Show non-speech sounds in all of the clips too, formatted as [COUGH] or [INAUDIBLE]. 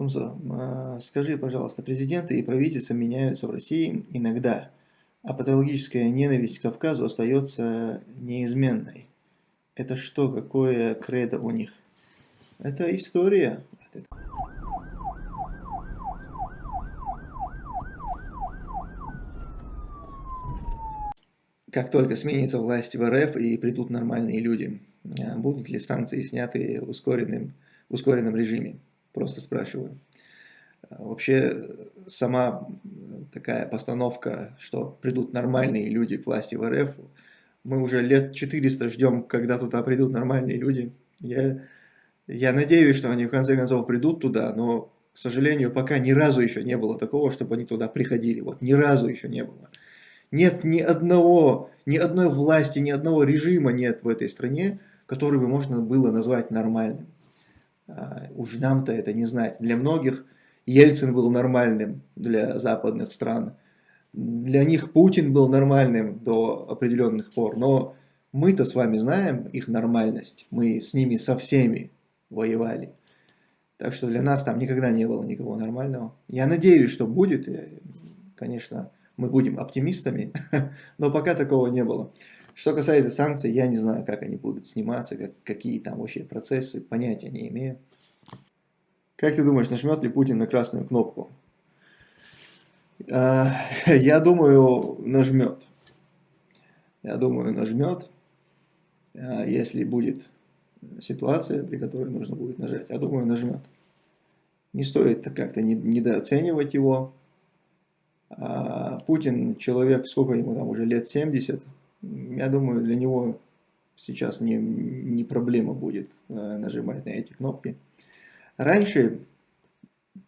Тумсо, а, скажи, пожалуйста, президенты и правительства меняются в России иногда, а патологическая ненависть к Кавказу остается неизменной. Это что, какое кредо у них? Это история. Как только сменится власть в РФ и придут нормальные люди, а, будут ли санкции сняты в ускоренном, в ускоренном режиме? Просто спрашиваю. А, вообще, сама такая постановка, что придут нормальные люди к власти в РФ, мы уже лет 400 ждем, когда туда придут нормальные люди. Я, я надеюсь, что они в конце концов придут туда, но, к сожалению, пока ни разу еще не было такого, чтобы они туда приходили. Вот ни разу еще не было. Нет ни одного, ни одной власти, ни одного режима нет в этой стране, который бы можно было назвать нормальным. А, уж нам-то это не знать. Для многих Ельцин был нормальным для западных стран. Для них Путин был нормальным до определенных пор. Но мы-то с вами знаем их нормальность. Мы с ними со всеми воевали. Так что для нас там никогда не было никого нормального. Я надеюсь, что будет. Конечно, мы будем оптимистами, [LAUGHS] но пока такого не было. Что касается санкций, я не знаю, как они будут сниматься, как, какие там вообще процессы, понятия не имею. Как ты думаешь, нажмет ли Путин на красную кнопку? А, [LAUGHS] я думаю, нажмет. Я думаю, нажмет, а, если будет ситуация, при которой нужно будет нажать. Я думаю, нажмет. Не стоит как-то недооценивать его. А, Путин человек, сколько ему там уже лет 70, я думаю, для него сейчас не, не проблема будет э, нажимать на эти кнопки. Раньше,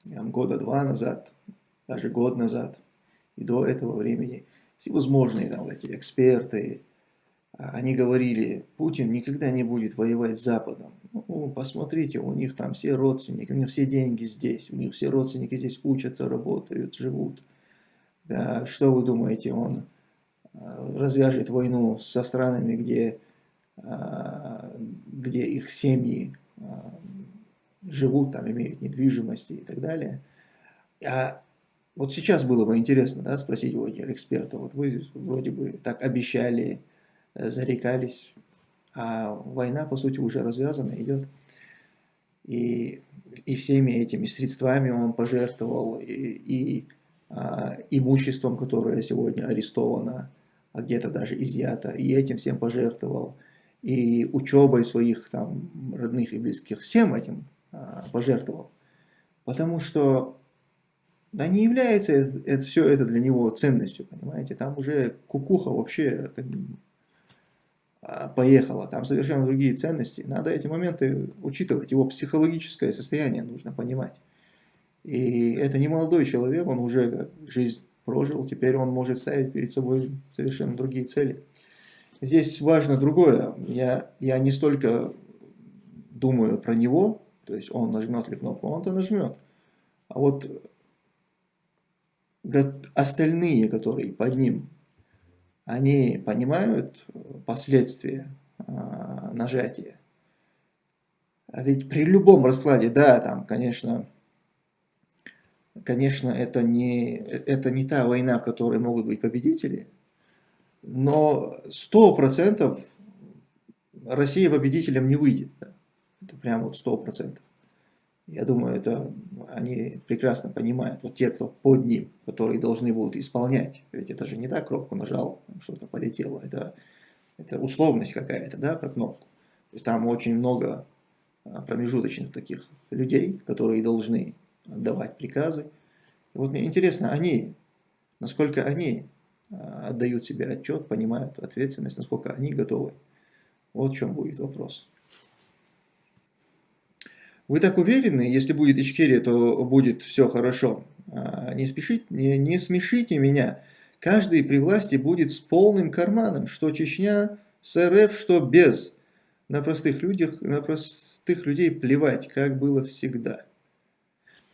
года два назад, даже год назад, и до этого времени, всевозможные там эти эксперты, а, они говорили, Путин никогда не будет воевать с Западом. Ну, посмотрите, у них там все родственники, у них все деньги здесь, у них все родственники здесь учатся, работают, живут. Да, что вы думаете, он развяжет войну со странами, где, э, где их семьи э, живут, там имеют недвижимости и так далее. А вот сейчас было бы интересно да, спросить у этих экспертов, вот вы вроде бы так обещали, зарекались, а война, по сути, уже развязана, идет. И, и всеми этими средствами он пожертвовал, и, и а, имуществом, которое сегодня арестовано, а где-то даже изъято, и этим всем пожертвовал, и учебой своих там родных и близких, всем этим а, пожертвовал. Потому что да не является это, это, все это для него ценностью, понимаете, там уже кукуха вообще как, а, поехала, там совершенно другие ценности. Надо эти моменты учитывать, его психологическое состояние нужно понимать. И это не молодой человек, он уже жизнь прожил, теперь он может ставить перед собой совершенно другие цели. Здесь важно другое. Я, я не столько думаю про него, то есть он нажмет ли кнопку, он-то нажмет. А вот остальные, которые под ним, они понимают последствия а, нажатия. А ведь при любом раскладе, да, там, конечно, Конечно, это не, это не та война, в которой могут быть победители, но 100% Россия победителем не выйдет. Да? Это прямо вот 100%. Я думаю, это они прекрасно понимают, вот те, кто под ним, которые должны будут исполнять. Ведь это же не так, кнопку нажал, что-то полетело. Это, это условность какая-то, да, про кнопку. То есть там очень много а, промежуточных таких людей, которые должны отдавать приказы. И вот мне интересно, они, насколько они а, отдают себе отчет, понимают ответственность, насколько они готовы. Вот в чем будет вопрос. Вы так уверены, если будет Ичкерия, то будет все хорошо. А, не, спешите, не, не смешите меня. Каждый при власти будет с полным карманом, что Чечня с РФ, что без. На простых, людях, на простых людей плевать, как было всегда.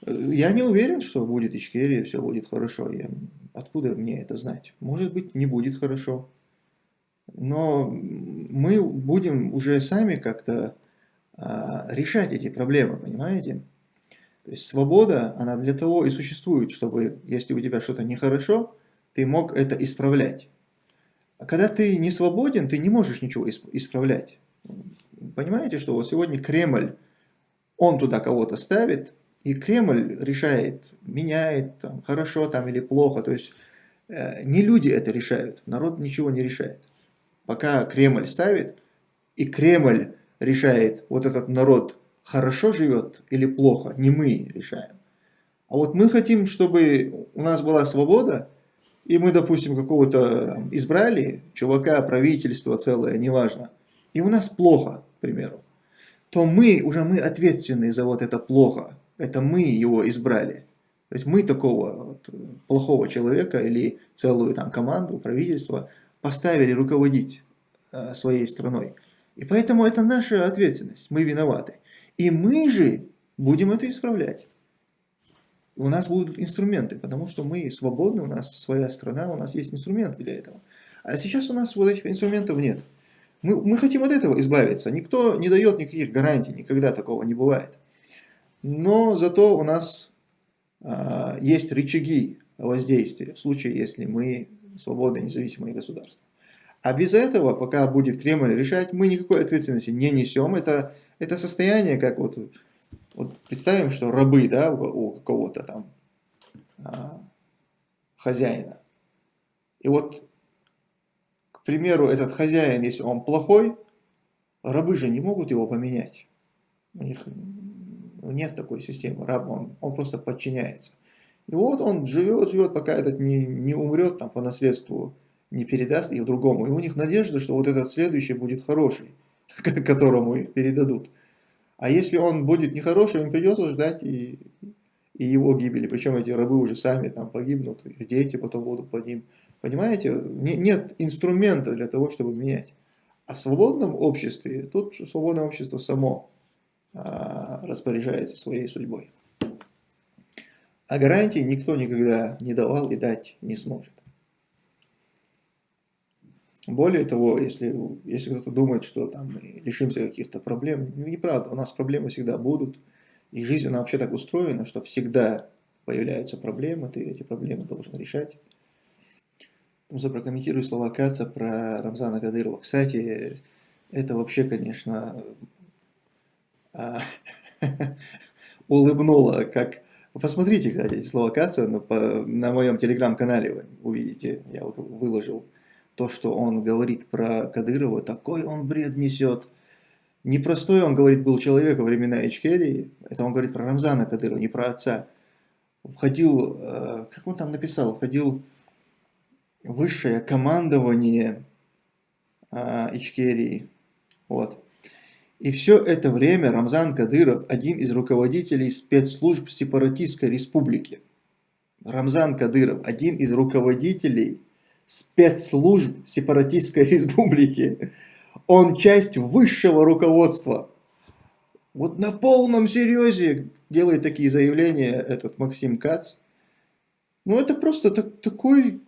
Я не уверен, что будет Ичкерия, все будет хорошо. Я... Откуда мне это знать? Может быть, не будет хорошо. Но мы будем уже сами как-то а, решать эти проблемы, понимаете? То есть свобода, она для того и существует, чтобы, если у тебя что-то нехорошо, ты мог это исправлять. А когда ты не свободен, ты не можешь ничего исправлять. Понимаете, что вот сегодня Кремль, он туда кого-то ставит, и Кремль решает, меняет, там, хорошо там или плохо. То есть э, не люди это решают, народ ничего не решает. Пока Кремль ставит, и Кремль решает, вот этот народ хорошо живет или плохо, не мы решаем. А вот мы хотим, чтобы у нас была свобода, и мы, допустим, какого-то избрали, чувака, правительство целое, неважно, и у нас плохо, к примеру, то мы, уже мы ответственны за вот это плохо, это мы его избрали. То есть мы такого вот плохого человека или целую там команду, правительство поставили руководить э, своей страной. И поэтому это наша ответственность, мы виноваты. И мы же будем это исправлять. У нас будут инструменты, потому что мы свободны, у нас своя страна, у нас есть инструменты для этого. А сейчас у нас вот этих инструментов нет. Мы, мы хотим от этого избавиться. Никто не дает никаких гарантий, никогда такого не бывает. Но зато у нас а, есть рычаги воздействия в случае, если мы свободное независимое государство. А без этого, пока будет Кремль решать, мы никакой ответственности не несем. Это, это состояние, как вот, вот представим, что рабы да, у, у какого-то там а, хозяина. И вот, к примеру, этот хозяин, если он плохой, рабы же не могут его поменять. У них нет такой системы. Раб, он, он просто подчиняется. И вот он живет, живет, пока этот не, не умрет там, по наследству не передаст их другому. И у них надежда, что вот этот следующий будет хороший, [LAUGHS] которому их передадут. А если он будет нехороший, им придется ждать и, и его гибели. Причем эти рабы уже сами там погибнут, их дети потом будут под ним. Понимаете, не, нет инструмента для того, чтобы менять. А в свободном обществе, тут свободное общество само а, распоряжается своей судьбой. А гарантии никто никогда не давал и дать не сможет. Более того, если, если кто-то думает, что там мы лишимся каких-то проблем, ну, неправда, у нас проблемы всегда будут. И жизнь, она вообще так устроена, что всегда появляются проблемы, ты эти проблемы должен решать. Просто прокомментирую слова Каца про Рамзана Кадырова. Кстати, это вообще, конечно, а, [LAUGHS] [LAUGHS] улыбнуло, как... Посмотрите, кстати, эти слова Каца на, на моем телеграм-канале, вы увидите, я выложил то, что он говорит про Кадырова, такой он бред несет. Непростой, он говорит, был человек во времена Ичкерии, это он говорит про Рамзана Кадырова, не про отца. Входил, э, как он там написал, входил высшее командование э, Ичкерии. Вот. И все это время Рамзан Кадыров один из руководителей спецслужб сепаратистской республики. Рамзан Кадыров один из руководителей спецслужб сепаратистской [LAUGHS] республики. Он часть высшего руководства. Вот на полном серьезе делает такие заявления этот Максим Кац. Ну это просто так, такой,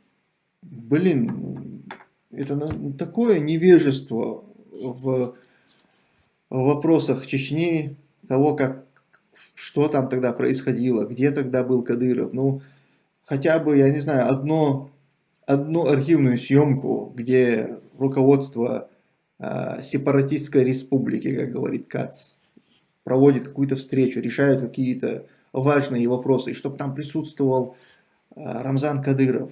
блин, это такое невежество в, в вопросах Чечни, того, как, что там тогда происходило, где тогда был Кадыров. Ну, хотя бы, я не знаю, одно одну архивную съемку, где руководство э, сепаратистской республики, как говорит Кац, проводит какую-то встречу, решают какие-то важные вопросы, и чтобы там присутствовал э, Рамзан Кадыров.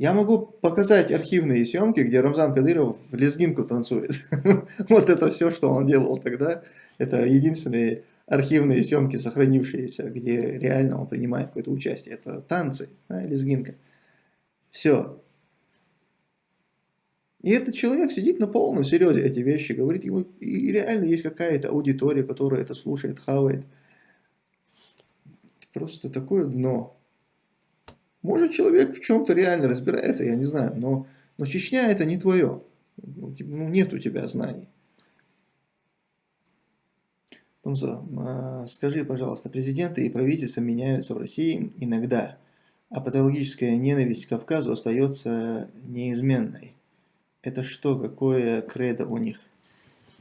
Я могу показать архивные съемки, где Рамзан Кадыров в лезгинку танцует. [LAUGHS] Вот это все, что он делал тогда. Это единственные архивные съемки, сохранившиеся, где реально он принимает какое-то участие. Это танцы, лезгинка. Все. И этот человек сидит на полном серьезе эти вещи, говорит ему, и реально есть какая-то аудитория, которая это слушает, хавает. Просто такое дно. Может человек в чем-то реально разбирается, я не знаю, но, но Чечня это не твое. Ну, ну нет у тебя знаний. Томзо, а, скажи, пожалуйста, президенты и правительства меняются в России иногда а патологическая ненависть к Кавказу остается неизменной. Это что, какое кредо у них?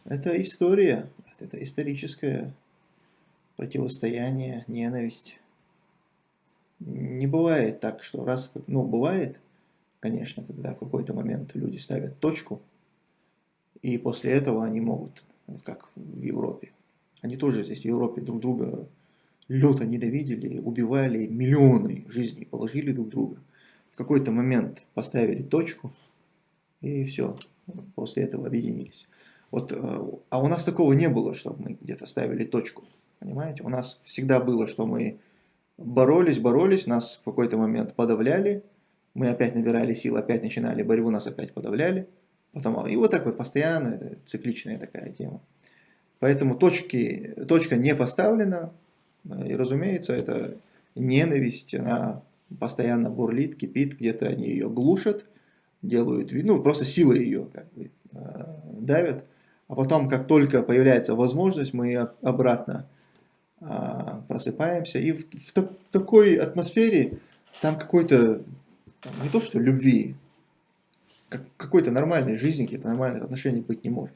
Это история, это историческая противостояние, ненависть. Не бывает так, что раз, ну бывает, конечно, когда в какой-то момент люди ставят точку, и после этого они могут, как в Европе, они тоже здесь в Европе друг друга люто ненавидели, убивали, миллионы жизней положили друг друга. В какой-то момент поставили точку, и все, после этого объединились. Вот, э, а у нас такого не было, чтобы мы где-то ставили точку. Понимаете? У нас всегда было, что мы боролись, боролись, нас в какой-то момент подавляли, мы опять набирали сил, опять начинали борьбу, нас опять подавляли. Потом, и вот так вот постоянно, цикличная такая тема. Поэтому точки, точка не поставлена, и разумеется, это ненависть, она постоянно бурлит, кипит, где-то они ее глушат, делают, ну просто силы ее как бы э, давят. А потом, как только появляется возможность, мы обратно а, а, просыпаемся. И в, в так, такой атмосфере там какой-то, не то что любви, как, какой-то нормальной жизни, каких-то нормальных отношений быть не может.